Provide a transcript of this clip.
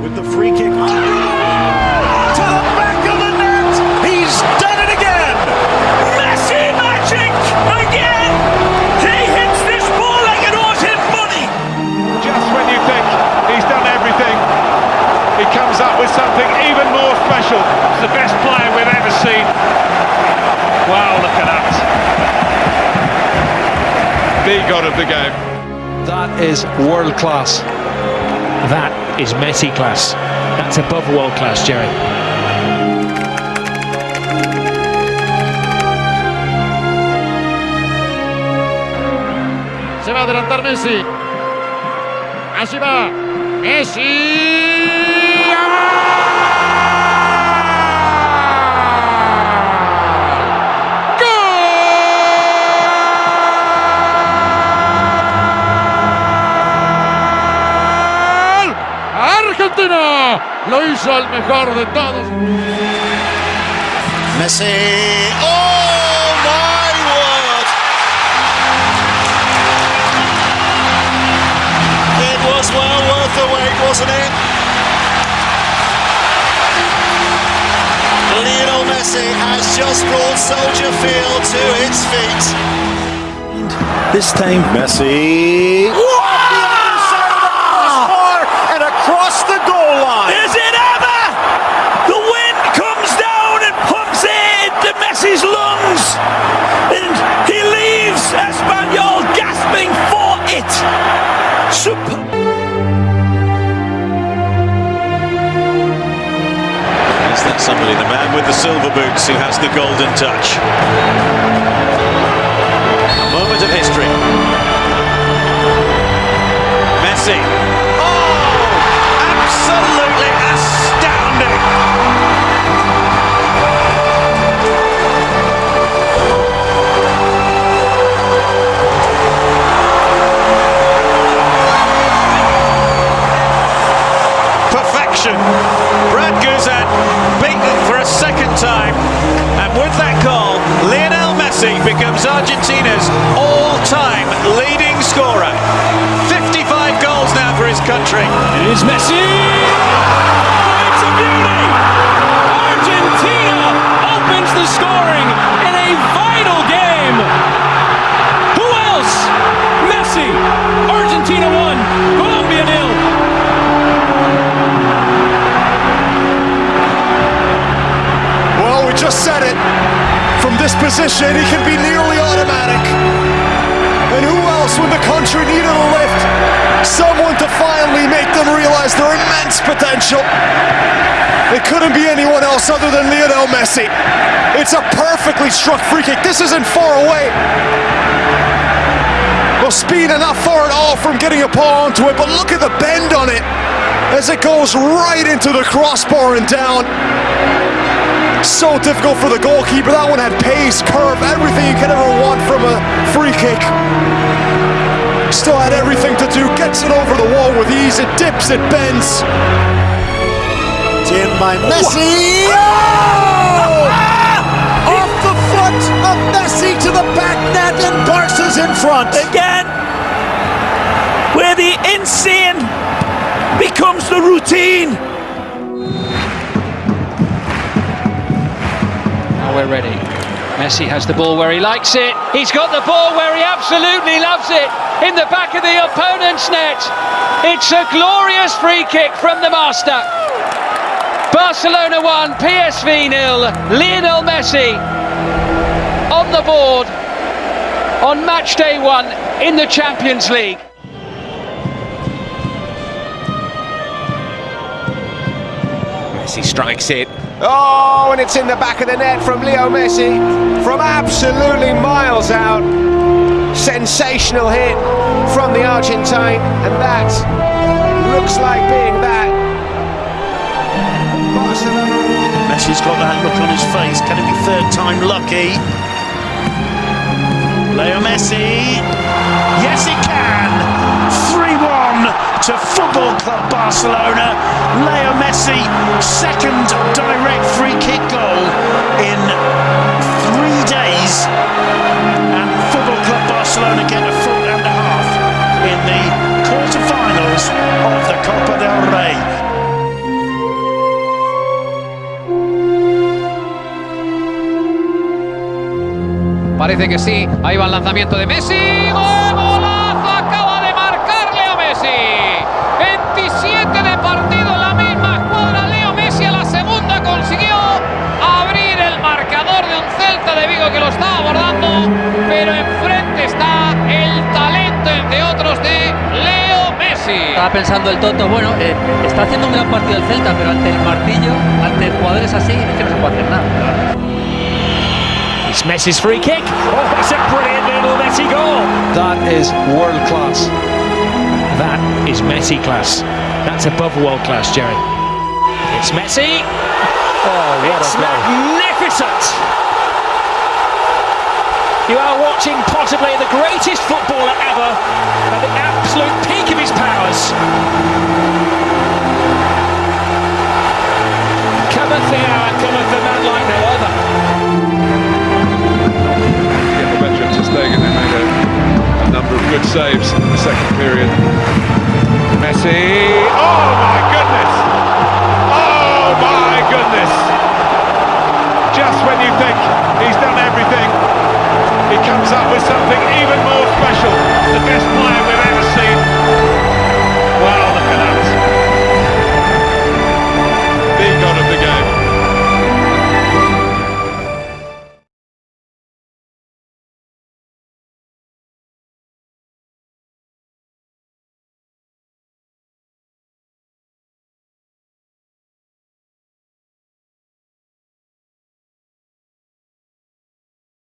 with the free kick. Oh! To the back of the net! He's done it again! Messi magic again! He hits this ball like it owes him money! Just when you think he's done everything, he comes up with something even more special. It's the best player we've ever seen. Wow, look at that. The god of the game. That is world class. That is Messi class. That's above world class, Jerry. Se va a adelantar Messi. Así va. Messi. Argentina lo hizo el mejor de todos. Messi. Oh my word! It was well worth the wait, wasn't it? Lionel Messi has just brought Soldier Field to its feet. This time, Messi. And silver boots who has the golden touch? A moment of history. Messi. Country. It is Messi! Oh, it's a beauty! Argentina opens the scoring in a vital game! Who else? Messi! Argentina one, Colombia nil. Well, we just said it. From this position, he can be nearly automatic. And who when the country needed a lift? Someone to finally make them realize their immense potential. It couldn't be anyone else other than Lionel Messi. It's a perfectly struck free kick. This isn't far away. Well, speed not far at all from getting a paw onto it, but look at the bend on it as it goes right into the crossbar and down. So difficult for the goalkeeper. That one had pace, curve, everything you could ever want from a free kick. Still had everything to do. Gets it over the wall with ease. It dips, it bends. In by Messi. Oh! Off the foot of Messi to the back net and Barca's in front. Again, where the insane becomes the routine. We're ready. Messi has the ball where he likes it. He's got the ball where he absolutely loves it. In the back of the opponent's net. It's a glorious free kick from the master. Barcelona 1, PSV nil. Lionel Messi on the board on match day one in the Champions League. Messi strikes it. Oh, and it's in the back of the net from Leo Messi from absolutely miles out. Sensational hit from the Argentine, and that looks like being that. Barcelona. Messi's got that look on his face. Can it be third time lucky? Leo Messi. Yes, he can. 3 1 to Football Club Barcelona. Leo Messi, second direct free kick goal in three days. And Football Club Barcelona get a foot and a half in the quarterfinals of the Copa del Rey. Parece que sí. Ahí va el lanzamiento de Messi. ¡Gol! Celta de Vigo que lo estaba abordando. Pero enfrente está el talento, entre otros, de Leo Messi. Estaba pensando el Toto, bueno, eh, está haciendo un gran partido el Celta, pero ante el martillo, ante jugadores así, es que no se puede hacer nada. It's Messi's free kick. Oh, it's a brilliant little Messi goal. That is world class. That is Messi class. That's above world class, Jerry. It's Messi. Oh, what It's a goal. magnificent. You are watching possibly the greatest footballer ever at the absolute peak of his powers. Cometh the hour, cometh the man like no other. Get the veteran Stegen, they made a, a number of good saves in the second period. Messi, oh my goodness! Oh my goodness! Just when you think he's done everything, he comes up with something even more special.